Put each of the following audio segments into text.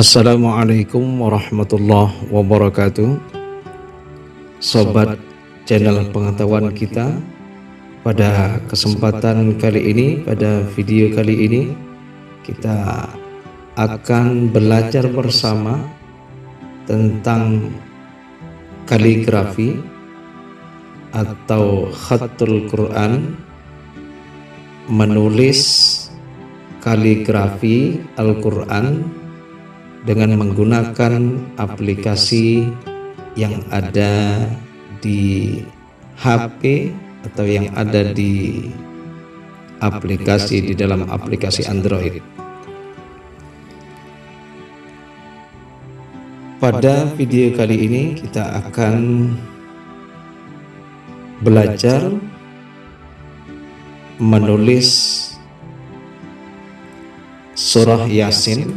Assalamualaikum warahmatullahi wabarakatuh. Sobat channel pengetahuan kita Pada kesempatan kali ini, pada video kali ini Kita akan belajar bersama Tentang kaligrafi Atau khatul Quran Menulis kaligrafi Al-Quran dengan menggunakan aplikasi yang ada di HP atau yang ada di aplikasi di dalam aplikasi Android. Pada video kali ini kita akan belajar menulis surah Yasin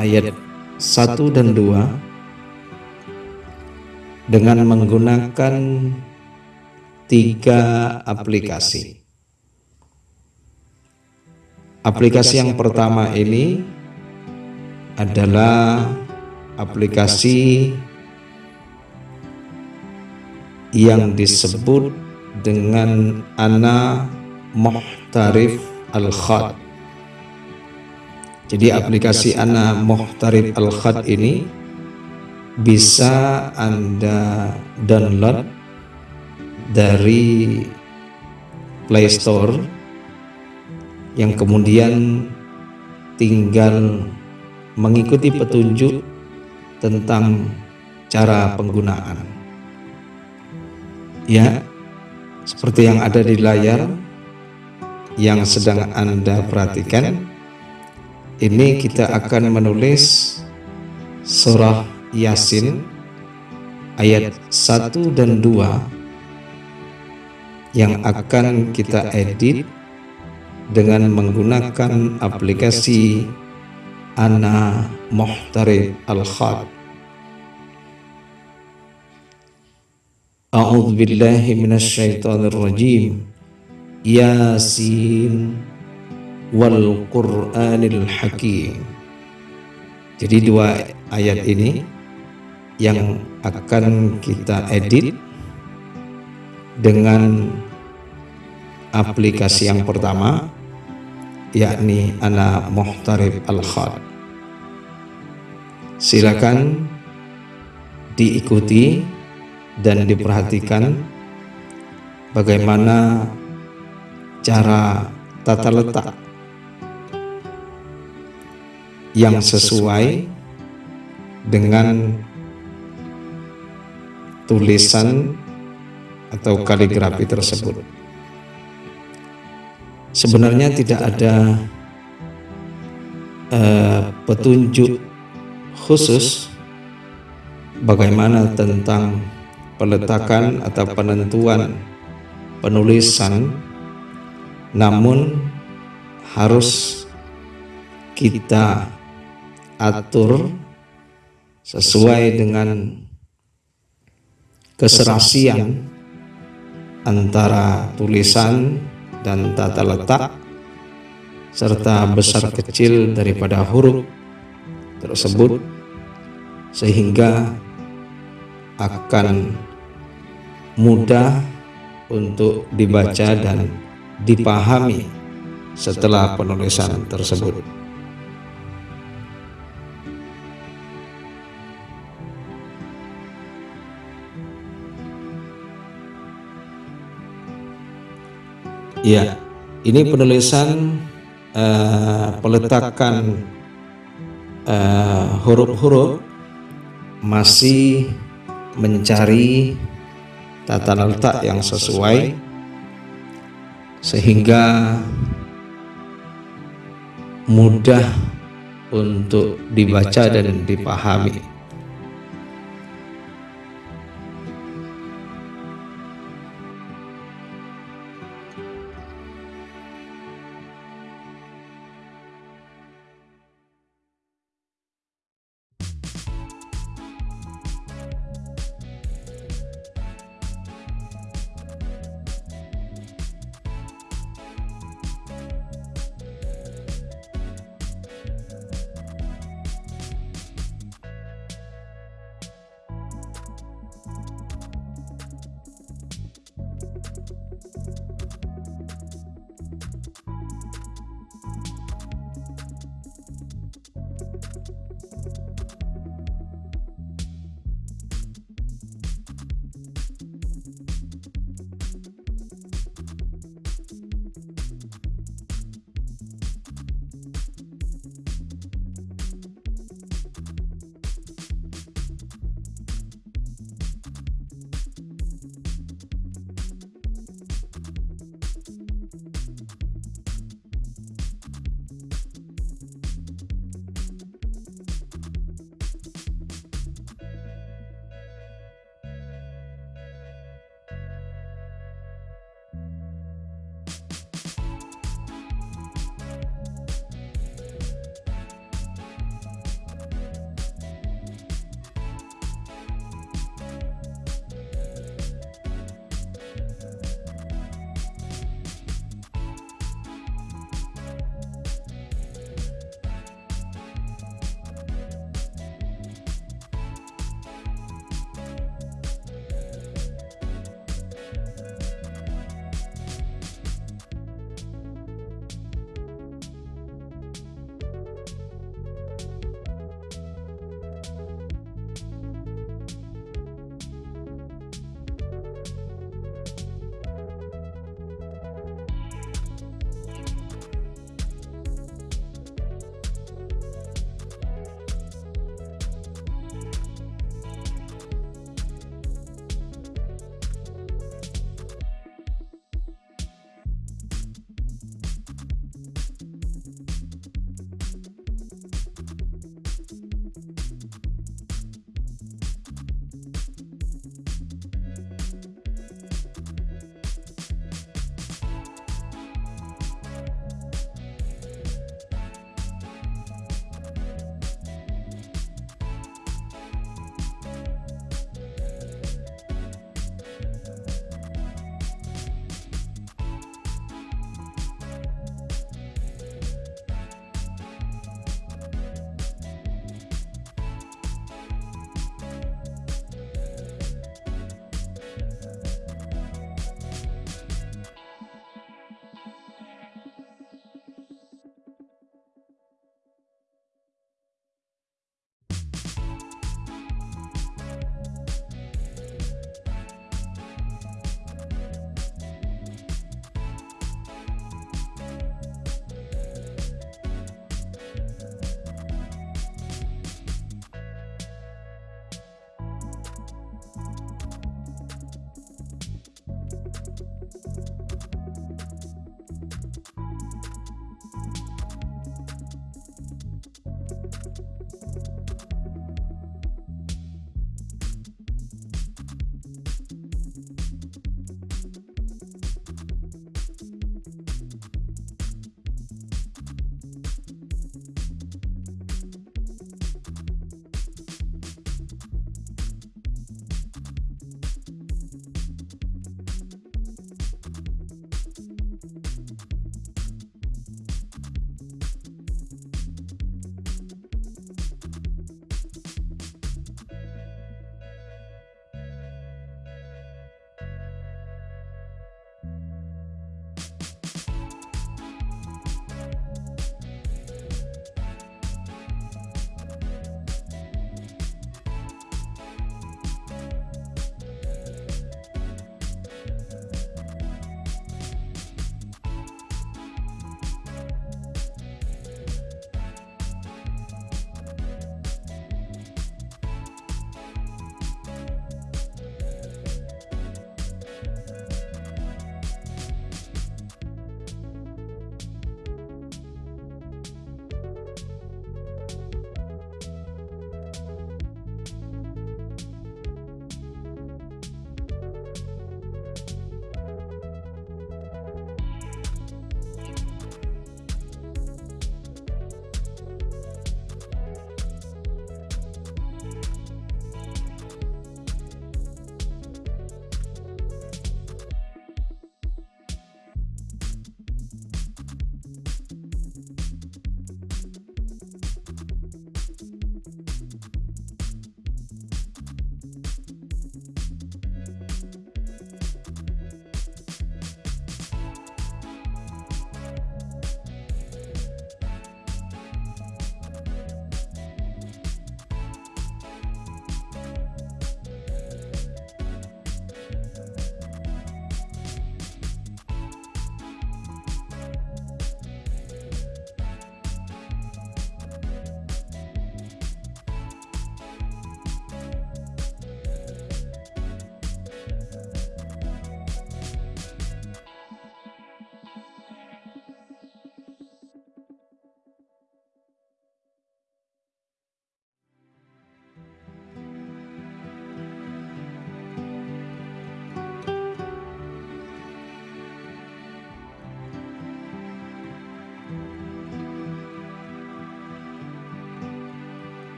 ayat 1 dan 2 dengan menggunakan tiga aplikasi. Aplikasi yang pertama ini adalah aplikasi yang disebut dengan Ana Muhtarif Al-Khat jadi aplikasi Ana Muhtarib Al-Khat ini bisa Anda download dari Play Store yang kemudian tinggal mengikuti petunjuk tentang cara penggunaan. Ya, seperti yang ada di layar yang sedang Anda perhatikan ini kita akan menulis surah Yasin ayat 1 dan 2 yang akan kita edit dengan menggunakan aplikasi Ana Muhtarib Al-Khat A'udzu billahi minasyaitonir rajim Yasin wal Qur'anil Hakim. Jadi dua ayat ini yang akan kita edit dengan aplikasi yang pertama yakni Ana Muhtarib Al-Khad. Silakan diikuti dan diperhatikan bagaimana cara tata letak yang sesuai dengan tulisan atau kaligrafi tersebut. Sebenarnya tidak ada uh, petunjuk khusus bagaimana tentang peletakan atau penentuan penulisan namun harus kita atur sesuai dengan keserasian antara tulisan dan tata letak serta besar kecil daripada huruf tersebut sehingga akan mudah untuk dibaca dan dipahami setelah penulisan tersebut. Ya, ini penulisan uh, peletakan eh, huruf-huruf uh, masih mencari tata letak yang sesuai sehingga mudah untuk dibaca dan dipahami.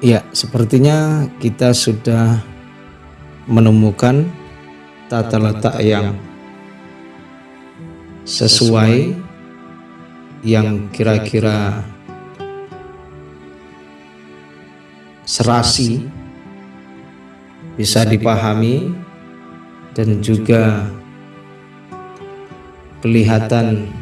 Ya, sepertinya kita sudah menemukan tata letak yang sesuai yang kira-kira serasi bisa dipahami dan juga kelihatan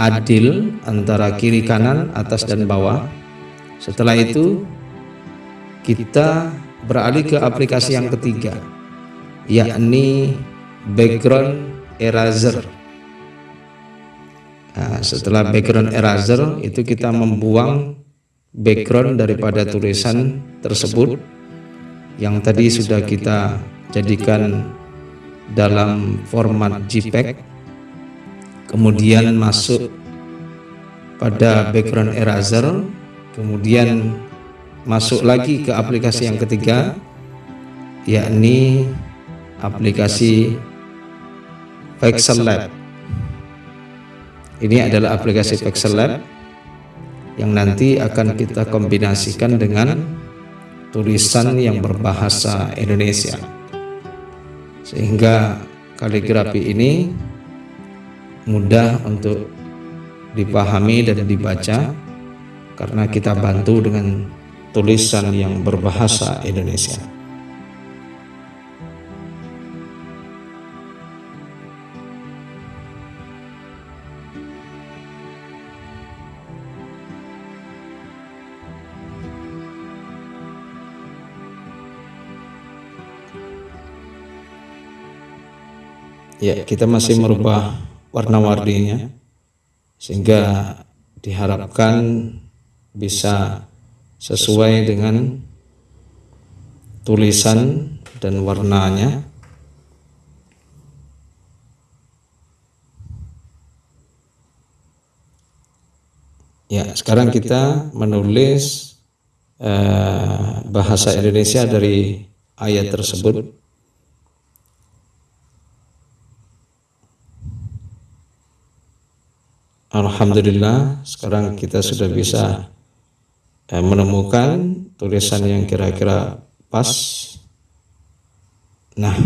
adil antara kiri kanan, atas dan bawah. Setelah itu kita beralih ke aplikasi yang ketiga yakni background eraser. Nah, setelah background eraser itu kita membuang background daripada tulisan tersebut yang tadi sudah kita jadikan dalam format JPEG kemudian masuk pada background eraser kemudian masuk lagi ke aplikasi yang ketiga yakni aplikasi Pixel Lab. Ini adalah aplikasi Pixel Lab yang nanti akan kita kombinasikan dengan tulisan yang berbahasa Indonesia. Sehingga kaligrafi ini mudah untuk dipahami dan dibaca karena kita bantu dengan tulisan yang berbahasa Indonesia. Ya, kita masih merubah warna-warninya sehingga diharapkan bisa sesuai dengan tulisan dan warnanya. Ya, sekarang kita menulis eh, bahasa Indonesia dari ayat tersebut Alhamdulillah sekarang kita sudah bisa eh, menemukan tulisan yang kira-kira pas. Nah,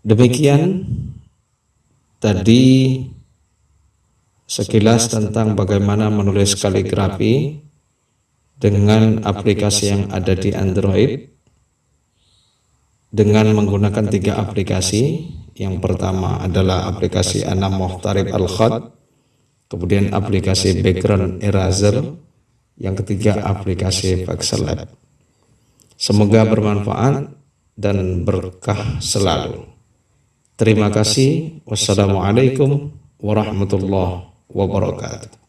demikian tadi sekilas tentang bagaimana menulis kaligrafi dengan aplikasi yang ada di Android dengan menggunakan tiga aplikasi. Yang pertama adalah aplikasi Anam Muhtarib Al-Khad kemudian aplikasi Background Eraser yang ketiga aplikasi Pixel Lab. Semoga bermanfaat dan berkah selalu. Terima kasih. Wassalamualaikum warahmatullahi wabarakatuh